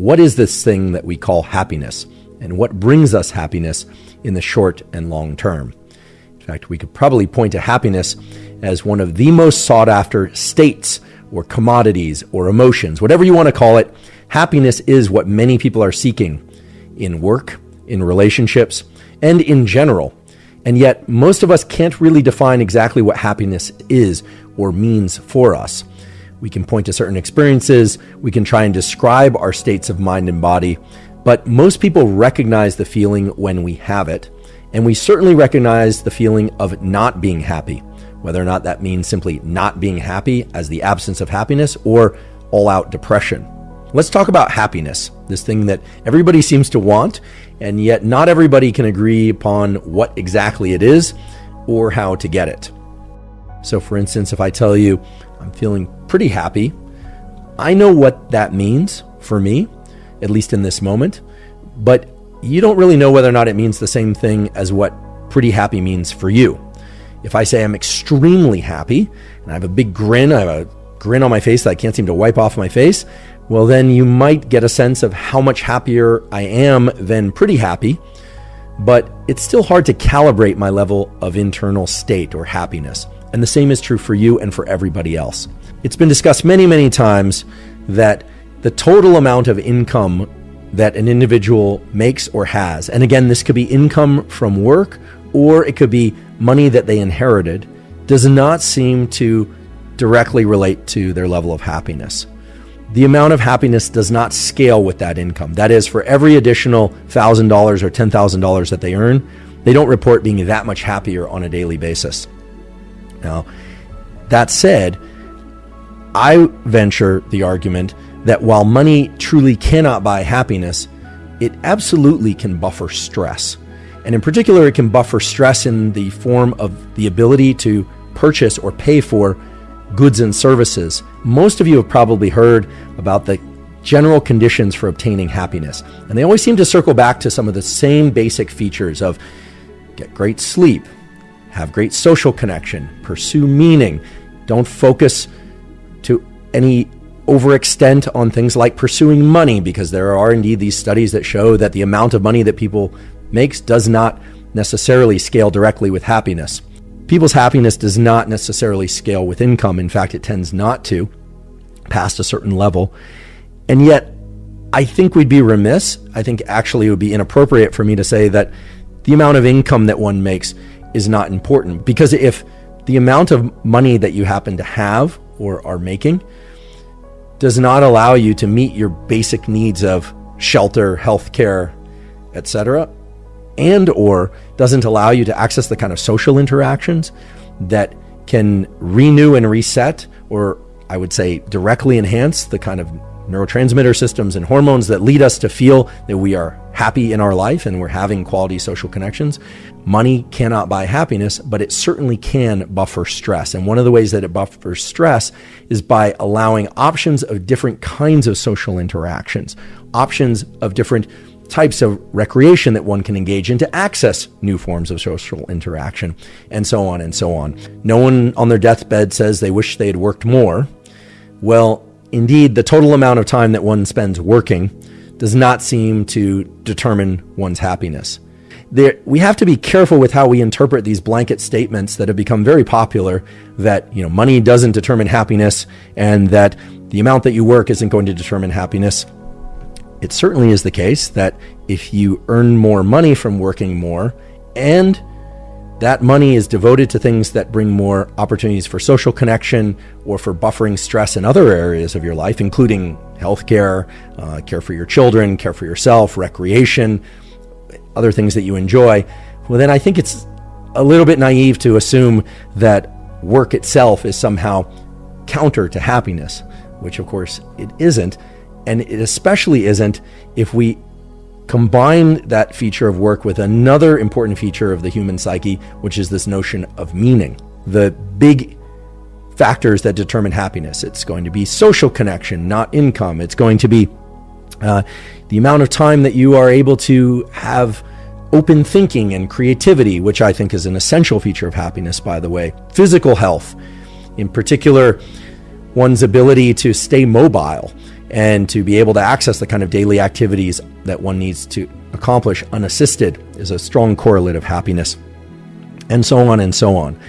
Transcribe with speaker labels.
Speaker 1: what is this thing that we call happiness and what brings us happiness in the short and long term. In fact, we could probably point to happiness as one of the most sought after states or commodities or emotions, whatever you want to call it. Happiness is what many people are seeking in work, in relationships, and in general. And yet, most of us can't really define exactly what happiness is or means for us. We can point to certain experiences, we can try and describe our states of mind and body, but most people recognize the feeling when we have it, and we certainly recognize the feeling of not being happy, whether or not that means simply not being happy as the absence of happiness or all out depression. Let's talk about happiness, this thing that everybody seems to want, and yet not everybody can agree upon what exactly it is or how to get it. So, for instance, if I tell you I'm feeling pretty happy, I know what that means for me, at least in this moment, but you don't really know whether or not it means the same thing as what pretty happy means for you. If I say I'm extremely happy and I have a big grin, I have a grin on my face that I can't seem to wipe off my face, well, then you might get a sense of how much happier I am than pretty happy, but it's still hard to calibrate my level of internal state or happiness. And the same is true for you and for everybody else. It's been discussed many, many times that the total amount of income that an individual makes or has, and again, this could be income from work or it could be money that they inherited, does not seem to directly relate to their level of happiness. The amount of happiness does not scale with that income. That is, for every additional $1,000 or $10,000 that they earn, they don't report being that much happier on a daily basis. Now, that said, I venture the argument that while money truly cannot buy happiness, it absolutely can buffer stress. And in particular, it can buffer stress in the form of the ability to purchase or pay for goods and services. Most of you have probably heard about the general conditions for obtaining happiness. And they always seem to circle back to some of the same basic features of get great sleep, have great social connection, pursue meaning, don't focus to any overextent on things like pursuing money because there are indeed these studies that show that the amount of money that people makes does not necessarily scale directly with happiness. People's happiness does not necessarily scale with income. In fact, it tends not to past a certain level. And yet, I think we'd be remiss. I think actually it would be inappropriate for me to say that the amount of income that one makes is not important. Because if the amount of money that you happen to have or are making does not allow you to meet your basic needs of shelter, health care, etc., and or doesn't allow you to access the kind of social interactions that can renew and reset or I would say directly enhance the kind of neurotransmitter systems and hormones that lead us to feel that we are happy in our life and we're having quality social connections. Money cannot buy happiness, but it certainly can buffer stress. And one of the ways that it buffers stress is by allowing options of different kinds of social interactions, options of different types of recreation that one can engage in to access new forms of social interaction, and so on and so on. No one on their deathbed says they wish they had worked more. Well, indeed, the total amount of time that one spends working does not seem to determine one's happiness. There, we have to be careful with how we interpret these blanket statements that have become very popular that you know money doesn't determine happiness and that the amount that you work isn't going to determine happiness. It certainly is the case that if you earn more money from working more and that money is devoted to things that bring more opportunities for social connection or for buffering stress in other areas of your life, including healthcare, uh, care for your children, care for yourself, recreation, other things that you enjoy. Well, then I think it's a little bit naive to assume that work itself is somehow counter to happiness, which of course it isn't. And it especially isn't if we combine that feature of work with another important feature of the human psyche, which is this notion of meaning. The big factors that determine happiness. It's going to be social connection, not income. It's going to be uh, the amount of time that you are able to have open thinking and creativity, which I think is an essential feature of happiness, by the way. Physical health, in particular, one's ability to stay mobile and to be able to access the kind of daily activities that one needs to accomplish unassisted is a strong correlate of happiness, and so on and so on.